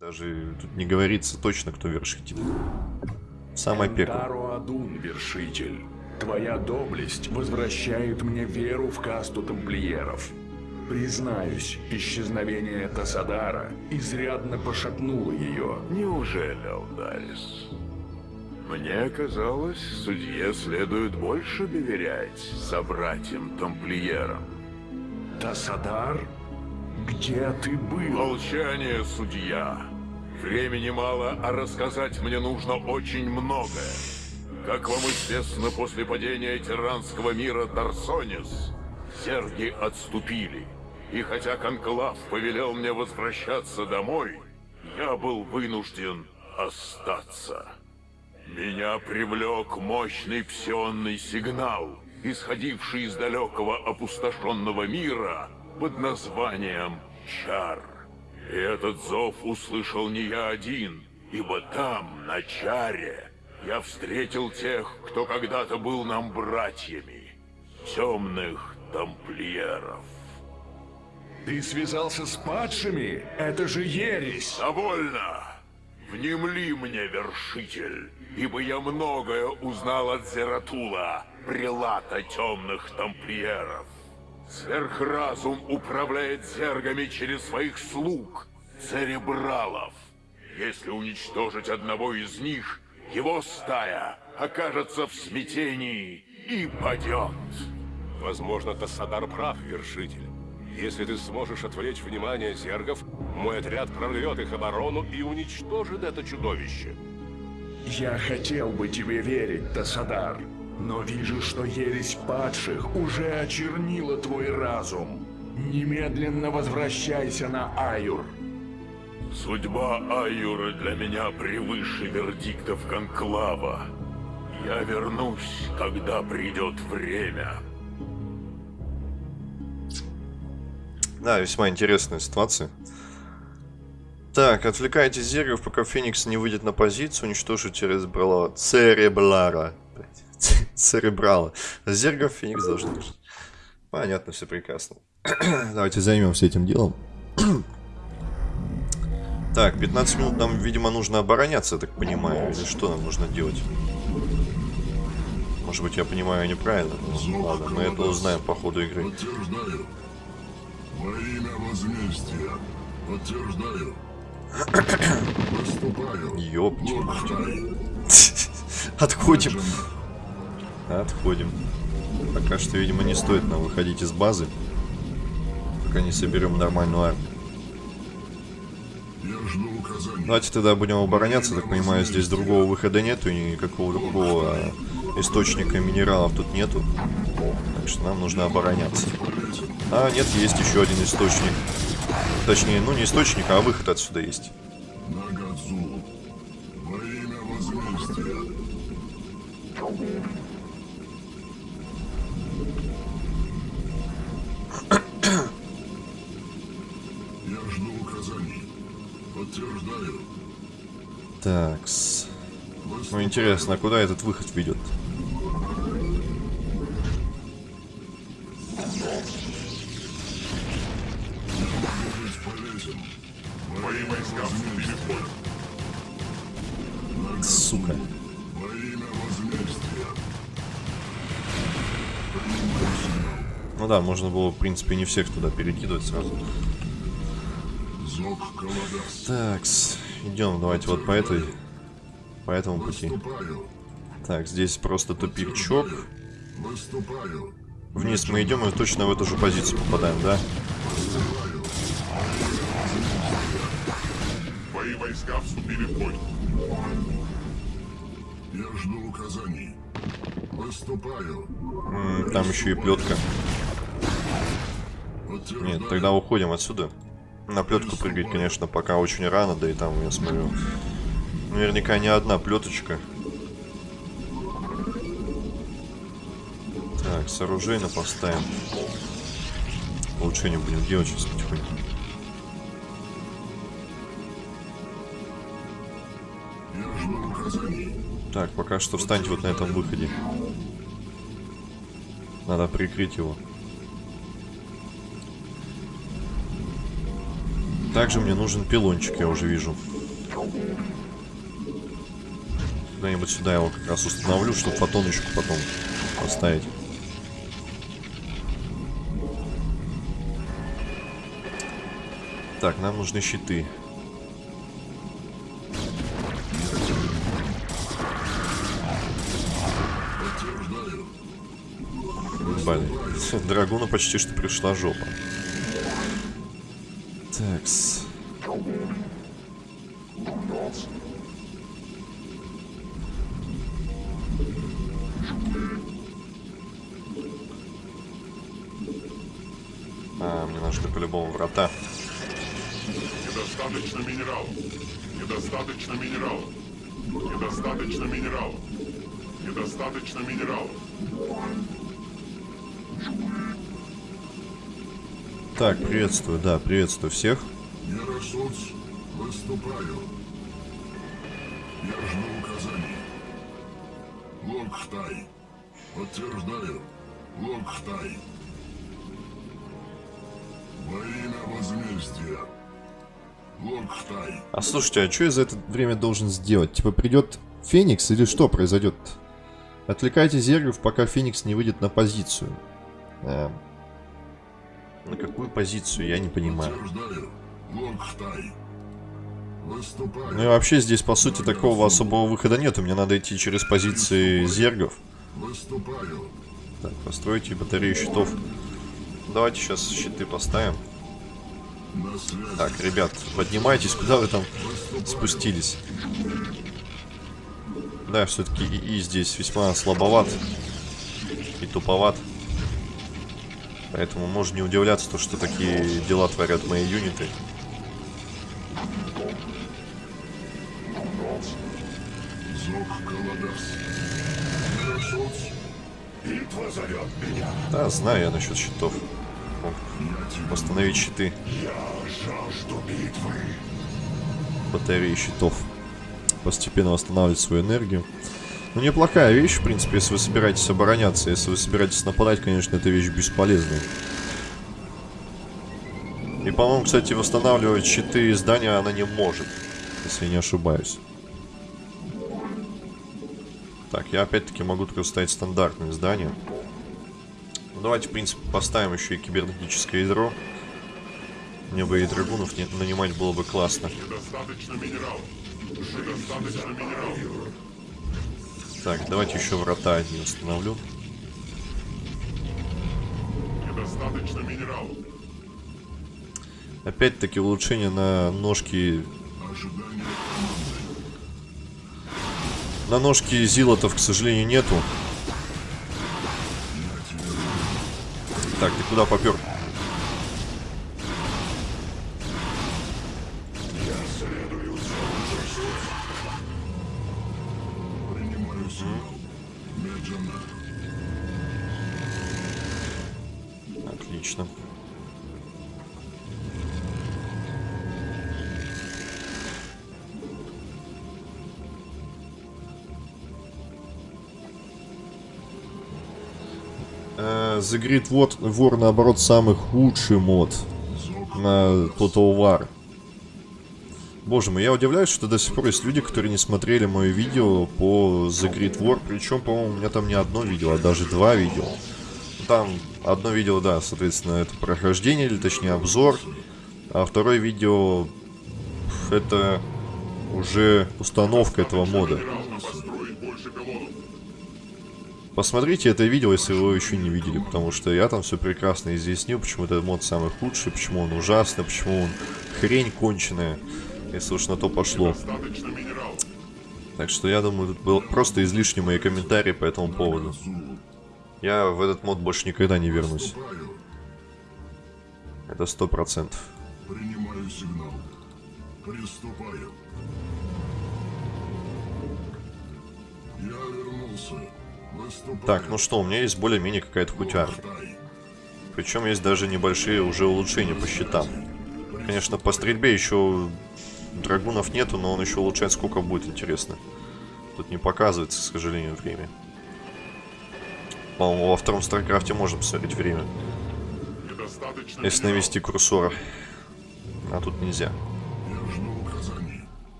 Даже тут не говорится точно, кто вершитель. Самое пекло. Энтаро Адун, вершитель. Твоя доблесть возвращает мне веру в касту тамплиеров. Признаюсь, исчезновение Тасадара изрядно пошатнуло ее. Неужели, Алдарис? Мне казалось, судье следует больше доверять собратьям-тамплиерам. Тасадар? Где ты был? Молчание, судья. Времени мало, а рассказать мне нужно очень многое. Как вам известно, после падения тиранского мира Дарсонис, серги отступили. И хотя Конклав повелел мне возвращаться домой, я был вынужден остаться. Меня привлек мощный псионный сигнал, исходивший из далекого опустошенного мира под названием Чар. И этот зов услышал не я один, ибо там, на Чаре, я встретил тех, кто когда-то был нам братьями, темных тамплиеров. Ты связался с падшими? Это же ересь! Довольно! Внемли мне, вершитель, ибо я многое узнал от Зератула, прилата темных тамплиеров. Сверхразум управляет зергами через своих слуг, церебралов. Если уничтожить одного из них, его стая окажется в смятении и падет. Возможно, Тассадар прав, вершитель. Если ты сможешь отвлечь внимание зергов, мой отряд прорвет их оборону и уничтожит это чудовище. Я хотел бы тебе верить, Тасадар, но вижу, что ересь падших уже очернила твой разум. Немедленно возвращайся на Аюр. Судьба Аюра для меня превыше вердиктов Конклава. Я вернусь, когда придет время. Да, весьма интересная ситуация. Так, отвлекайте зергов, пока Феникс не выйдет на позицию, уничтожить церебрала. Церебрара. Церебрала. Зергов Феникс должен. Понятно, все прекрасно. Давайте займемся этим делом. так, 15 минут нам, видимо, нужно обороняться, я так понимаю. Или что нам нужно делать? Может быть, я понимаю неправильно. Ну, ладно, мы это узнаем по ходу игры. Подтверждаю. Во имя возмездия. Подтверждаю. Выступаю. Ёпти. Лорд Отходим. Отходим. Пока что, видимо, не стоит нам выходить из базы. Пока не соберем нормальную армию. Давайте тогда будем обороняться. Так понимаю, здесь другого выхода нету. И никакого другого а, источника минералов тут нету. Так что нам нужно обороняться. А, нет, есть еще один источник. Точнее, ну не источник, а выход отсюда есть. Я жду указаний. Подтверждаю. Такс. Ну интересно, а куда этот выход ведет? Сука. Ну да, можно было, в принципе, не всех туда перекидывать сразу. Такс. Идем, давайте вот по этой. По этому пути. Так, здесь просто тупичок. Вниз мы идем и точно в эту же позицию попадаем, да? Мои войска вступили в бой. Я жду указаний. Выступаю. М, Там еще и плетка. Нет, тогда уходим отсюда. На плетку прыгать, конечно, пока очень рано, да и там, я смотрю, наверняка не одна плеточка. Так, сооружение поставим. Улучшение будем делать сейчас потихоньку. Так, пока что встаньте вот на этом выходе. Надо прикрыть его. Также мне нужен пилончик, я уже вижу. Куда-нибудь сюда его как раз установлю, чтобы фотоночку потом поставить. Так, нам нужны щиты. Блин, Драгуну почти что пришла жопа. Такс. А, мне нужны по-любому врата. Недостаточно минералов. Недостаточно минералов. Недостаточно минералов. Недостаточно минералов. Так, приветствую, да, приветствую всех. Яросуц, выступаю. Я жду указаний. Локхтай. Подтверждаю. Локхтай. Во имя возмездия. Локхтай. А слушайте, а что я за это время должен сделать? Типа придет Феникс или что произойдет? Отвлекайте Зергов, пока Феникс не выйдет на позицию. Эм, на какую позицию, я не понимаю. Ну и вообще здесь, по сути, такого особого выхода нет. Мне надо идти через позиции Зергов. Так, постройте батарею щитов. Давайте сейчас щиты поставим. Так, ребят, поднимайтесь, куда вы там спустились? Да, все-таки ИИ здесь весьма слабоват и туповат. Поэтому можно не удивляться, то, что такие дела творят мои юниты. Да, знаю я насчет щитов. Мог восстановить щиты, батареи щитов. Постепенно восстанавливать свою энергию. Ну, неплохая вещь, в принципе, если вы собираетесь обороняться. Если вы собираетесь нападать, конечно, эта вещь бесполезная. И, по-моему, кстати, восстанавливать щиты здания она не может, если я не ошибаюсь. Так, я опять-таки могу только ставить стандартные здания. Ну, давайте, в принципе, поставим еще и кибернетическое ядро. Мне бы и драгунов не- нанимать было бы классно. Недостаточно минералов. Недостаточно минералов. Так, давайте еще врата одни установлю. Недостаточно минералов. Опять-таки улучшение на ножки... На ножки зилотов, к сожалению, нету. Так, ты куда попер? The Great War, наоборот, самый худший мод на Total War. Боже мой, я удивляюсь, что до сих пор есть люди, которые не смотрели мое видео по The Great War. Причем, по-моему, у меня там не одно видео, а даже два видео. Там одно видео, да, соответственно, это прохождение, или точнее обзор. А второе видео это уже установка этого мода. Посмотрите это видео, если вы его еще не видели, потому что я там все прекрасно изъяснил, почему этот мод самый худший, почему он ужасный, почему он хрень конченая, если уж на то пошло. Так что я думаю, тут был просто излишни мои комментарии по этому поводу. Я в этот мод больше никогда не вернусь. Это сто процентов. Принимаю сигнал. Приступаю. Я вернулся. Так, ну что, у меня есть более-менее какая-то. Локхтай. Причем есть даже небольшие уже улучшения по щитам. Конечно, по стрельбе еще драгунов нету, но он еще улучшает сколько будет, интересно. Тут не показывается, к сожалению, время. По-моему, во втором StarCraft е можно посмотреть время, если навести курсор А тут нельзя.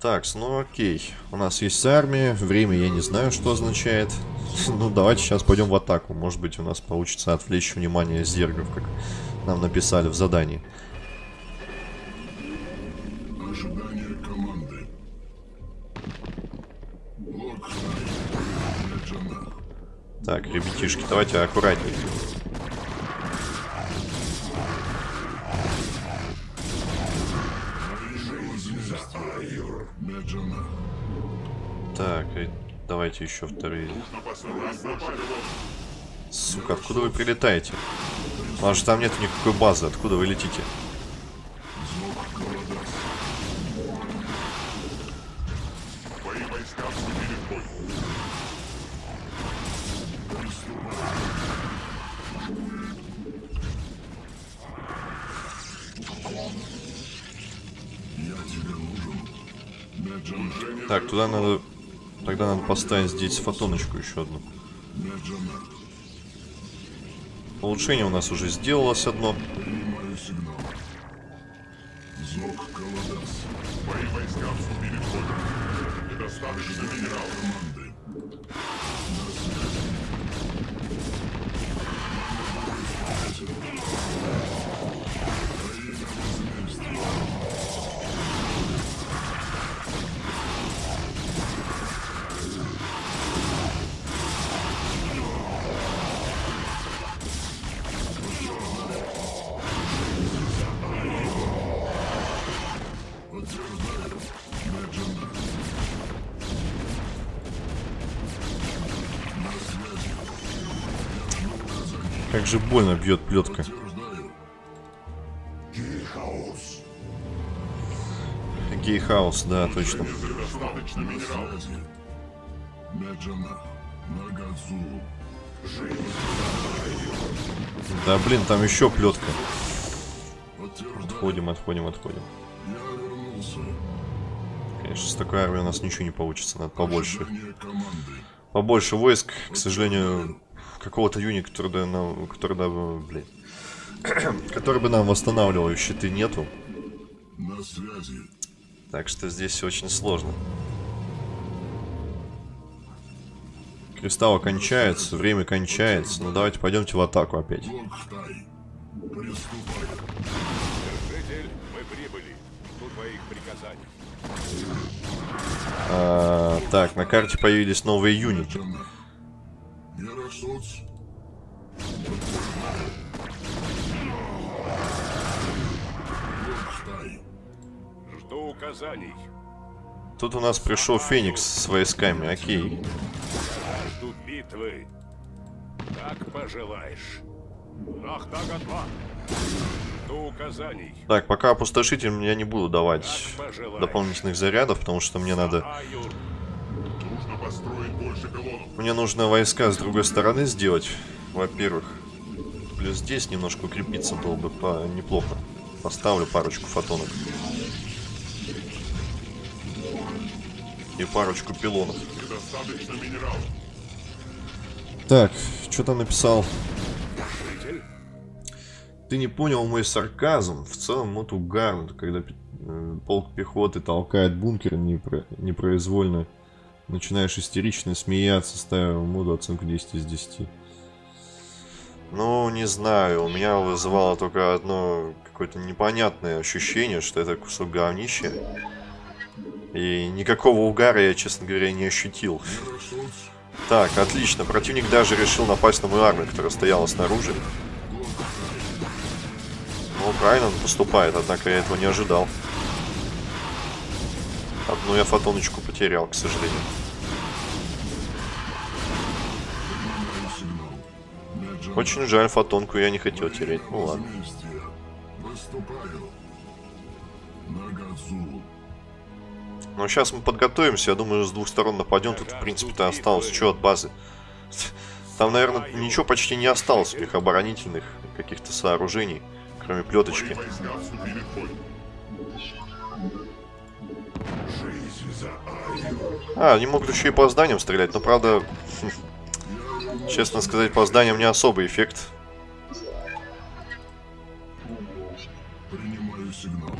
Так, ну окей. У нас есть армия. Время я не знаю, что означает. Ну, давайте сейчас пойдем в атаку. Может быть, у нас получится отвлечь внимание зергов, как нам написали в задании. Ожидание команды. Так, ребятишки, давайте аккуратнее. Меджана. Так, и давайте еще вторые. Сука, откуда вы прилетаете? Потому что там нет никакой базы. Откуда вы летите? Так, туда надо... Тогда надо поставить здесь фотоночку еще одну. Улучшение у нас уже сделалось одно. Зок. Твои войска в. Недостаточно минералов Как же больно бьет плетка. Гейхаус, да, точно. Да блин, там еще плетка. Отходим, отходим, отходим. Конечно, с такой армией у нас ничего не получится. Надо побольше. Побольше войск, к сожалению, какого-то юни, который, да, нам, который, да, блин, который бы нам восстанавливал щиты нету. На связи. Так что здесь очень сложно. Кристаллы кончаются, время кончается. Ну давайте пойдемте в атаку опять. Мы прибыли. Твоих приказаний. А, так, на карте появились новые юниты. Яросоц. Локхай. Жду указаний. Тут у нас пришел Феникс с войсками, окей. Жду битвы. Как пожелаешь. Ахтагатва. Жду указаний. Так, пока опустошитель я не буду давать дополнительных зарядов, потому что мне надо... Нужно построить больше пилонов. Мне нужно войска с другой стороны сделать, во-первых. Плюс здесь немножко укрепиться было бы по... неплохо. Поставлю парочку фотонок. И парочку пилонов. Так, что там написал? Ты не понял мой сарказм. В целом, вот угарно, когда э, полк пехоты толкает бункер непро- непроизвольно. Начинаешь истерично смеяться, ставя моду оценку 10 из 10. Ну, не знаю, у меня вызывало только одно какое-то непонятное ощущение, что это кусок говнища. И никакого угара я, честно говоря, не ощутил. Так, отлично. Противник даже решил напасть на мою армию, которая стояла снаружи. Ну, правильно он поступает, однако я этого не ожидал. Одну я фотоночку потерял, к сожалению. Очень жаль, фотонку я не хотел терять. Ну ладно. Но сейчас мы подготовимся, я думаю, с двух сторон нападем. Тут, в принципе-то, осталось что от базы. Там, наверное, ничего почти не осталось у них оборонительных каких-то сооружений, кроме плеточки. А, они могут еще и по зданиям стрелять, но правда, честно сказать, по зданиям не особый эффект. Принимаю сигнал.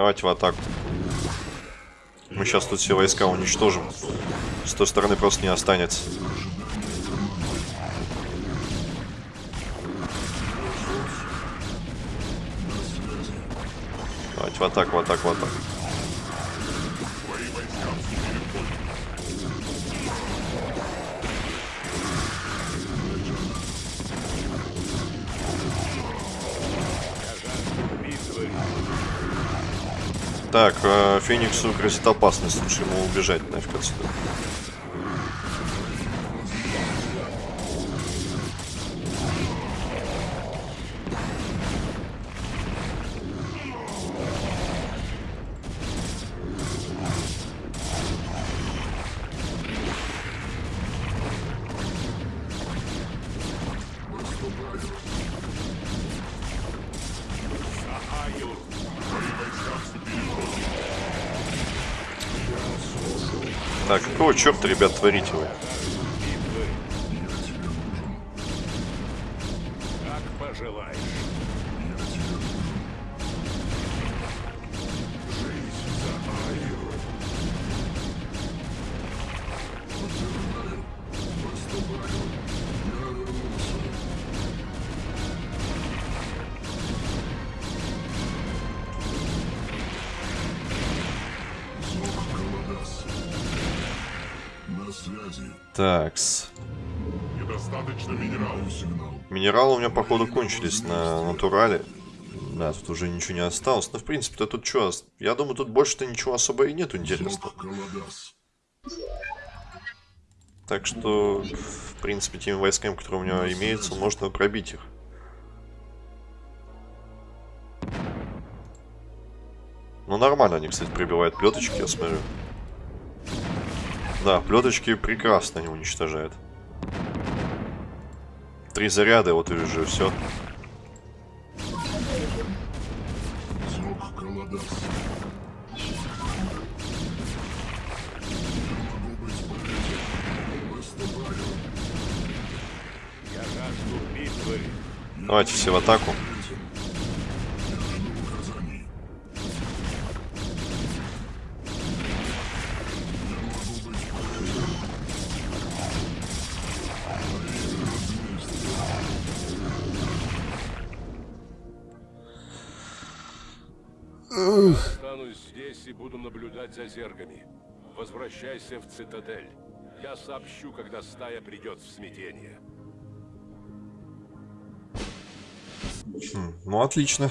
Давайте в атаку. Мы сейчас тут все войска уничтожим. С той стороны просто не останется. Давайте в атаку, в атаку, в атаку. Так, э, Фениксу грозит опасность. Лучше ему убежать нафиг отсюда. Так, какого черта, ребят, творите вы? Такс. Недостаточно минералов. Сигнал. Минералы у меня, походу, кончились на натурале. Да, тут уже ничего не осталось. Но, в принципе-то тут что? Я думаю, тут больше-то ничего особо и нету интересного. Так что, в принципе, теми войсками, которые у меня имеются, можно пробить их. Ну, нормально они, кстати, прибивают плеточки, я смотрю. Да, плеточки прекрасно они уничтожают. Три заряда, вот и уже все. Давайте все в атаку. Останусь здесь и буду наблюдать за зергами. Возвращайся в цитадель. Я сообщу, когда стая придет в смятение. Ну, отлично.